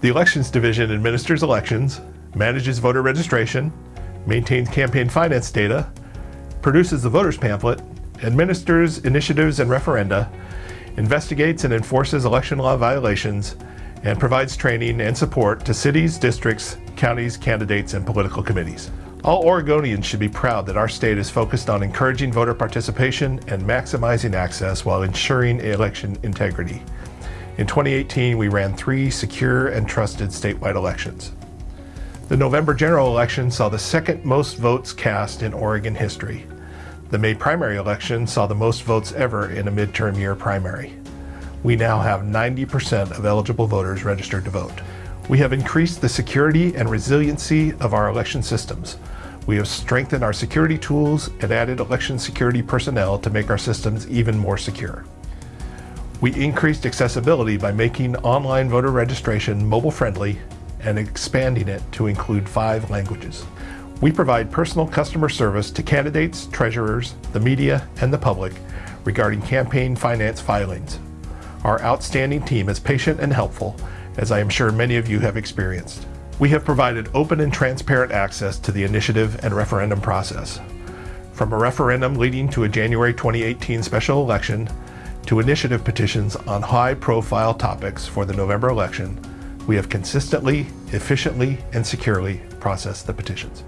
The Elections Division administers elections, manages voter registration, maintains campaign finance data, produces the voters pamphlet, administers initiatives and referenda, investigates and enforces election law violations, and provides training and support to cities, districts, counties, candidates, and political committees. All Oregonians should be proud that our state is focused on encouraging voter participation and maximizing access while ensuring election integrity. In 2018, we ran three secure and trusted statewide elections. The November general election saw the second most votes cast in Oregon history. The May primary election saw the most votes ever in a midterm year primary. We now have 90% of eligible voters registered to vote. We have increased the security and resiliency of our election systems. We have strengthened our security tools and added election security personnel to make our systems even more secure. We increased accessibility by making online voter registration mobile friendly and expanding it to include five languages. We provide personal customer service to candidates, treasurers, the media, and the public regarding campaign finance filings. Our outstanding team is patient and helpful, as I am sure many of you have experienced. We have provided open and transparent access to the initiative and referendum process. From a referendum leading to a January 2018 special election, to initiative petitions on high-profile topics for the November election, we have consistently, efficiently, and securely processed the petitions.